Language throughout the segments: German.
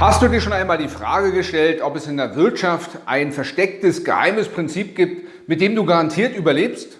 Hast du dir schon einmal die Frage gestellt, ob es in der Wirtschaft ein verstecktes, geheimes Prinzip gibt, mit dem du garantiert überlebst?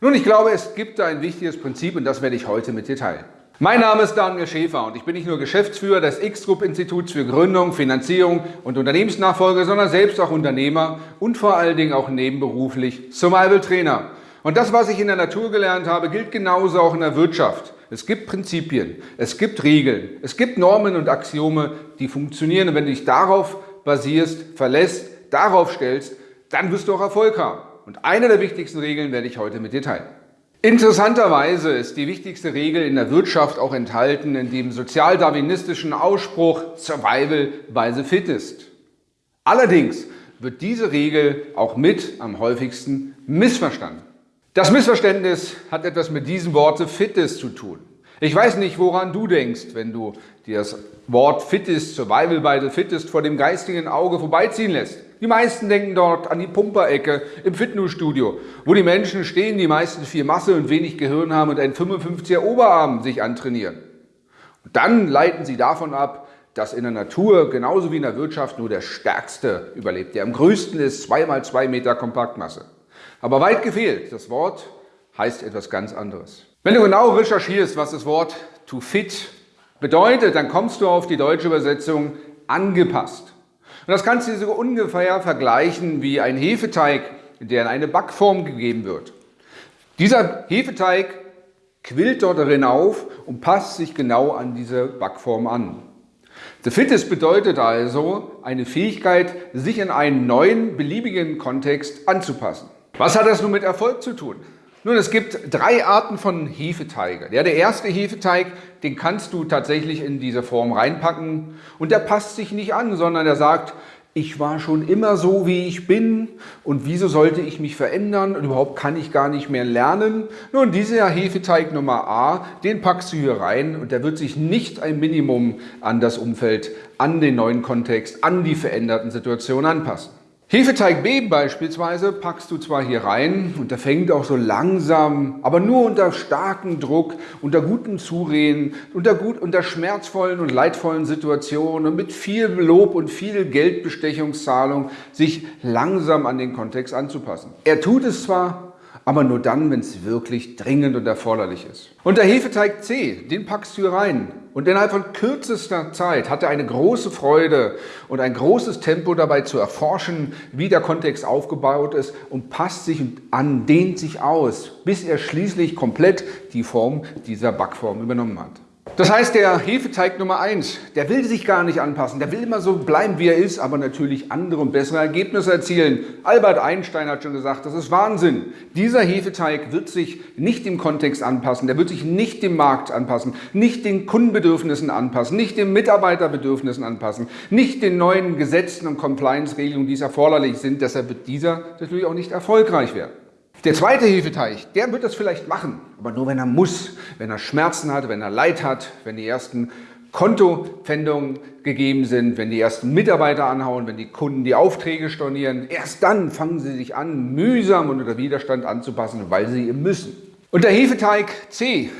Nun, ich glaube, es gibt da ein wichtiges Prinzip und das werde ich heute mit dir teilen. Mein Name ist Daniel Schäfer und ich bin nicht nur Geschäftsführer des X-Group-Instituts für Gründung, Finanzierung und Unternehmensnachfolge, sondern selbst auch Unternehmer und vor allen Dingen auch nebenberuflich Survival-Trainer. Und das, was ich in der Natur gelernt habe, gilt genauso auch in der Wirtschaft. Es gibt Prinzipien, es gibt Regeln, es gibt Normen und Axiome, die funktionieren. Und wenn du dich darauf basierst, verlässt, darauf stellst, dann wirst du auch Erfolg haben. Und eine der wichtigsten Regeln werde ich heute mit dir teilen. Interessanterweise ist die wichtigste Regel in der Wirtschaft auch enthalten in dem sozialdarwinistischen Ausspruch Survival by the fittest. Allerdings wird diese Regel auch mit am häufigsten missverstanden. Das Missverständnis hat etwas mit diesem Wort Fitness zu tun. Ich weiß nicht, woran du denkst, wenn du dir das Wort Fittest, Survival the Fittest vor dem geistigen Auge vorbeiziehen lässt. Die meisten denken dort an die Pumperecke im Fitnessstudio, wo die Menschen stehen, die meisten viel Masse und wenig Gehirn haben und einen 55er Oberarm sich antrainieren. Und dann leiten sie davon ab, dass in der Natur genauso wie in der Wirtschaft nur der Stärkste überlebt, der am größten ist, zweimal zwei Meter Kompaktmasse. Aber weit gefehlt, das Wort heißt etwas ganz anderes. Wenn du genau recherchierst, was das Wort to fit bedeutet, dann kommst du auf die deutsche Übersetzung angepasst. Und das kannst du so ungefähr vergleichen wie ein Hefeteig, der in eine Backform gegeben wird. Dieser Hefeteig quillt dort darin auf und passt sich genau an diese Backform an. The Fitness bedeutet also eine Fähigkeit, sich in einen neuen, beliebigen Kontext anzupassen. Was hat das nun mit Erfolg zu tun? Nun, es gibt drei Arten von Hefeteige. Ja, der erste Hefeteig, den kannst du tatsächlich in diese Form reinpacken und der passt sich nicht an, sondern der sagt, ich war schon immer so, wie ich bin und wieso sollte ich mich verändern und überhaupt kann ich gar nicht mehr lernen. Nun, dieser Hefeteig Nummer A, den packst du hier rein und der wird sich nicht ein Minimum an das Umfeld, an den neuen Kontext, an die veränderten Situationen anpassen. Hefeteig B beispielsweise packst du zwar hier rein und der fängt auch so langsam, aber nur unter starkem Druck, unter gutem Zureden, unter, gut, unter schmerzvollen und leidvollen Situationen und mit viel Lob und viel Geldbestechungszahlung sich langsam an den Kontext anzupassen. Er tut es zwar, aber nur dann, wenn es wirklich dringend und erforderlich ist. Und der Hefeteig C, den packst du hier rein. Und innerhalb von kürzester Zeit hat er eine große Freude und ein großes Tempo dabei zu erforschen, wie der Kontext aufgebaut ist und passt sich an, dehnt sich aus, bis er schließlich komplett die Form dieser Backform übernommen hat. Das heißt, der Hefeteig Nummer 1, der will sich gar nicht anpassen, der will immer so bleiben, wie er ist, aber natürlich andere und bessere Ergebnisse erzielen. Albert Einstein hat schon gesagt, das ist Wahnsinn. Dieser Hefeteig wird sich nicht dem Kontext anpassen, der wird sich nicht dem Markt anpassen, nicht den Kundenbedürfnissen anpassen, nicht den Mitarbeiterbedürfnissen anpassen, nicht den neuen Gesetzen und Compliance-Regelungen, die es erforderlich sind. Deshalb wird dieser natürlich auch nicht erfolgreich werden. Der zweite Hefeteig, der wird das vielleicht machen, aber nur wenn er muss, wenn er Schmerzen hat, wenn er Leid hat, wenn die ersten Kontopfändungen gegeben sind, wenn die ersten Mitarbeiter anhauen, wenn die Kunden die Aufträge stornieren. Erst dann fangen sie sich an, mühsam und unter Widerstand anzupassen, weil sie müssen. Und der Hefeteig C,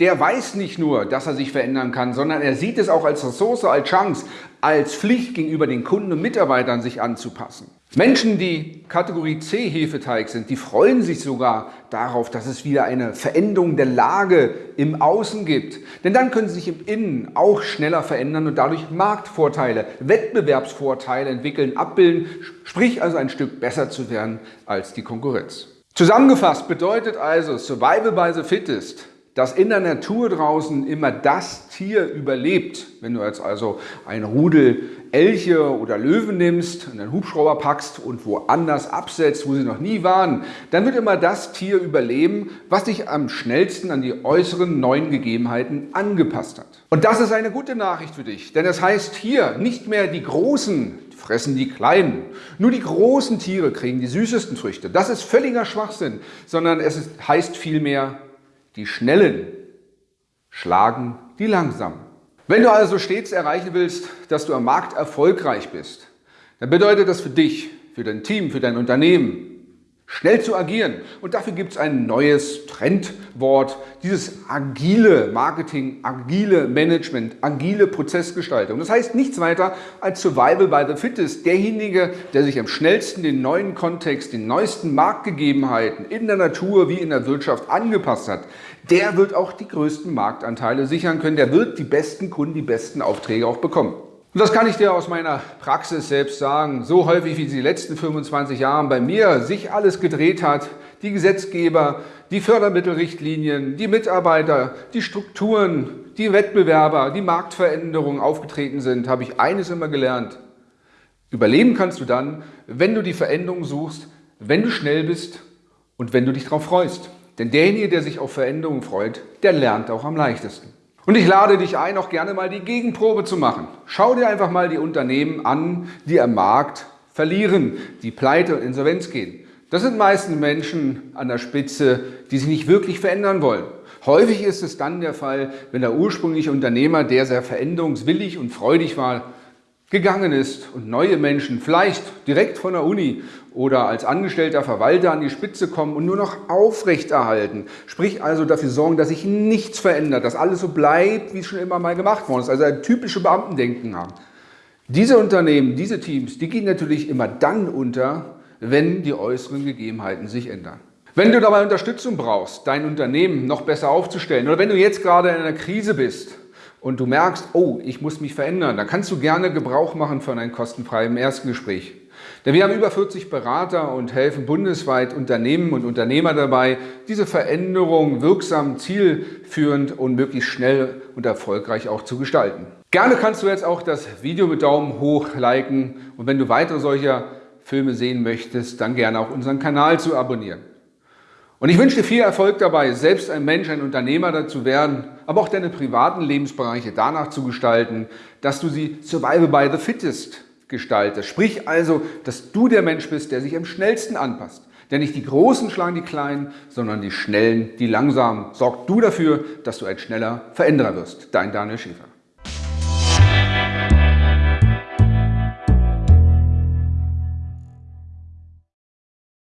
der weiß nicht nur, dass er sich verändern kann, sondern er sieht es auch als Ressource, als Chance, als Pflicht gegenüber den Kunden und Mitarbeitern sich anzupassen. Menschen, die Kategorie C Hefeteig sind, die freuen sich sogar darauf, dass es wieder eine Veränderung der Lage im Außen gibt. Denn dann können sie sich im Innen auch schneller verändern und dadurch Marktvorteile, Wettbewerbsvorteile entwickeln, abbilden, sprich also ein Stück besser zu werden als die Konkurrenz. Zusammengefasst bedeutet also Survival by the Fittest, dass in der Natur draußen immer das Tier überlebt. Wenn du jetzt also ein Rudel Elche oder Löwen nimmst, und einen Hubschrauber packst und woanders absetzt, wo sie noch nie waren, dann wird immer das Tier überleben, was sich am schnellsten an die äußeren neuen Gegebenheiten angepasst hat. Und das ist eine gute Nachricht für dich, denn das heißt hier nicht mehr die Großen fressen die Kleinen. Nur die großen Tiere kriegen die süßesten Früchte. Das ist völliger Schwachsinn, sondern es heißt vielmehr, die Schnellen schlagen die Langsamen. Wenn du also stets erreichen willst, dass du am Markt erfolgreich bist, dann bedeutet das für dich, für dein Team, für dein Unternehmen schnell zu agieren. Und dafür gibt es ein neues Trendwort, dieses agile Marketing, agile Management, agile Prozessgestaltung. Das heißt nichts weiter als Survival by the Fittest. Derjenige, der sich am schnellsten den neuen Kontext, den neuesten Marktgegebenheiten in der Natur wie in der Wirtschaft angepasst hat, der wird auch die größten Marktanteile sichern können. Der wird die besten Kunden, die besten Aufträge auch bekommen. Und das kann ich dir aus meiner Praxis selbst sagen. So häufig wie die letzten 25 Jahre bei mir sich alles gedreht hat, die Gesetzgeber, die Fördermittelrichtlinien, die Mitarbeiter, die Strukturen, die Wettbewerber, die Marktveränderungen aufgetreten sind, habe ich eines immer gelernt. Überleben kannst du dann, wenn du die Veränderung suchst, wenn du schnell bist und wenn du dich darauf freust. Denn derjenige, der sich auf Veränderungen freut, der lernt auch am leichtesten. Und ich lade dich ein, auch gerne mal die Gegenprobe zu machen. Schau dir einfach mal die Unternehmen an, die am Markt verlieren, die pleite und insolvenz gehen. Das sind meistens Menschen an der Spitze, die sich nicht wirklich verändern wollen. Häufig ist es dann der Fall, wenn der ursprüngliche Unternehmer, der sehr veränderungswillig und freudig war, gegangen ist und neue Menschen vielleicht direkt von der Uni oder als angestellter Verwalter an die Spitze kommen und nur noch aufrechterhalten. Sprich also dafür sorgen, dass sich nichts verändert, dass alles so bleibt, wie es schon immer mal gemacht worden ist. Also ein typische Beamtendenken haben. Diese Unternehmen, diese Teams, die gehen natürlich immer dann unter, wenn die äußeren Gegebenheiten sich ändern. Wenn du dabei Unterstützung brauchst, dein Unternehmen noch besser aufzustellen oder wenn du jetzt gerade in einer Krise bist, und du merkst, oh, ich muss mich verändern, dann kannst du gerne Gebrauch machen von einem kostenfreien Erstgespräch. Denn wir haben über 40 Berater und helfen bundesweit Unternehmen und Unternehmer dabei, diese Veränderung wirksam, zielführend und möglichst schnell und erfolgreich auch zu gestalten. Gerne kannst du jetzt auch das Video mit Daumen hoch liken und wenn du weitere solcher Filme sehen möchtest, dann gerne auch unseren Kanal zu abonnieren. Und ich wünsche dir viel Erfolg dabei, selbst ein Mensch, ein Unternehmer dazu werden, aber auch deine privaten Lebensbereiche danach zu gestalten, dass du sie survival by the fittest gestaltest. Sprich also, dass du der Mensch bist, der sich am schnellsten anpasst. Denn nicht die Großen schlagen die Kleinen, sondern die Schnellen, die Langsamen. Sorg du dafür, dass du ein schneller Veränderer wirst. Dein Daniel Schäfer.